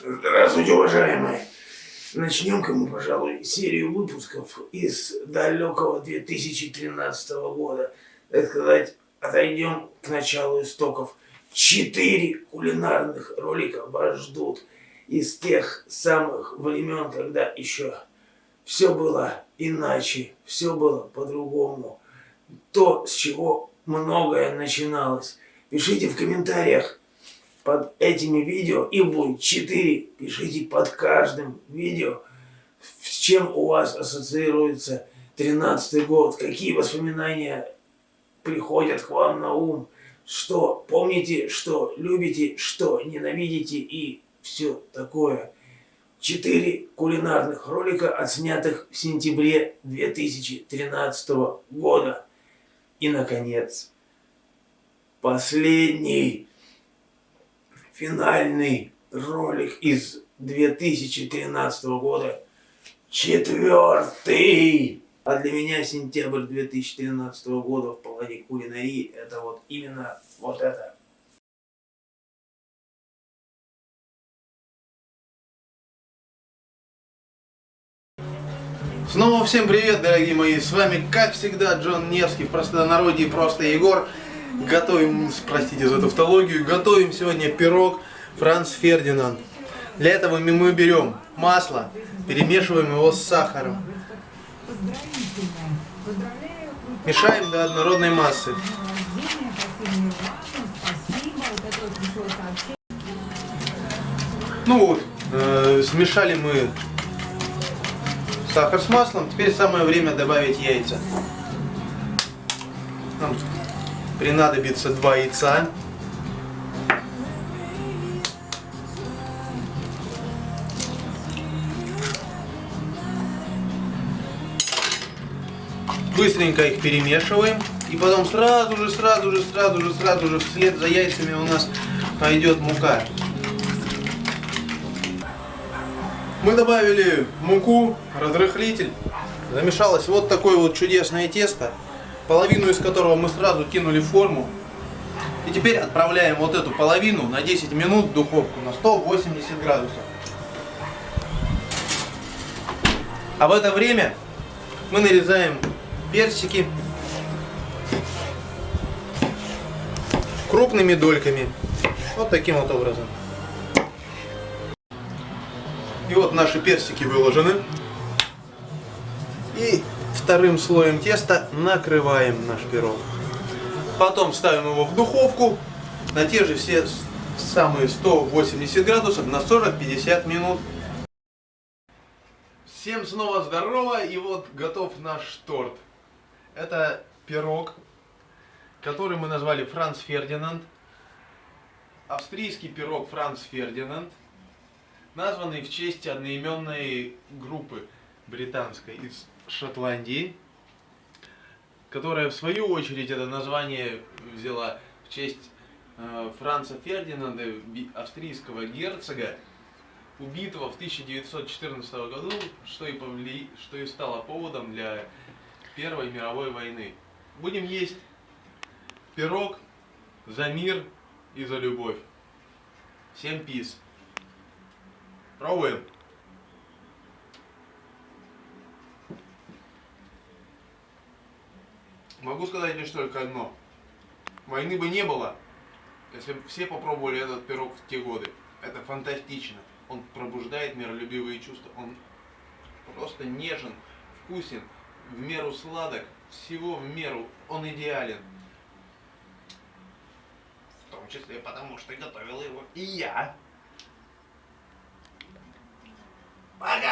Здравствуйте, уважаемые. Начнем-ка мы, пожалуй, серию выпусков из далекого 2013 года. Так сказать, отойдем к началу истоков. Четыре кулинарных ролика вас ждут из тех самых времен, когда еще все было иначе, все было по-другому. То, с чего многое начиналось. Пишите в комментариях, под этими видео, и будет 4, пишите под каждым видео, с чем у вас ассоциируется 13 год, какие воспоминания приходят к вам на ум, что помните, что любите, что ненавидите и все такое. Четыре кулинарных ролика, отснятых в сентябре 2013 года. И, наконец, последний финальный ролик из 2013 года. Четвертый! А для меня сентябрь 2013 года в плане кулинарии это вот именно вот это. Снова всем привет, дорогие мои! С вами, как всегда, Джон Невский, в простонародье просто Егор. Готовим, простите за тавтологию, готовим сегодня пирог Франц Фердинанд. Для этого мы берем масло, перемешиваем его с сахаром. Мешаем до однородной массы. Ну вот, э, смешали мы сахар с маслом. Теперь самое время добавить яйца. Принадобится два яйца. Быстренько их перемешиваем. И потом сразу же, сразу же, сразу же, сразу же вслед за яйцами у нас пойдет мука. Мы добавили муку, разрыхлитель. Замешалось вот такое вот чудесное тесто половину из которого мы сразу кинули форму. И теперь отправляем вот эту половину на 10 минут в духовку на 180 градусов. А в это время мы нарезаем персики крупными дольками. Вот таким вот образом. И вот наши персики выложены. И вторым слоем теста накрываем наш пирог. Потом ставим его в духовку на те же все самые 180 градусов на 40-50 минут. Всем снова здорово и вот готов наш торт. Это пирог, который мы назвали Франц Фердинанд. Австрийский пирог Франц Фердинанд, названный в честь одноименной группы британской из Шотландии, которая в свою очередь это название взяла в честь э, Франца Фердинанда, австрийского герцога, убитого в 1914 году, что и, повли... что и стало поводом для Первой мировой войны. Будем есть пирог за мир и за любовь. Всем пиз. Пробуем. Могу сказать лишь только одно. Войны бы не было, если бы все попробовали этот пирог в те годы. Это фантастично. Он пробуждает миролюбивые чувства. Он просто нежен, вкусен, в меру сладок, всего в меру. Он идеален. В том числе потому, что готовил его и я. Пока!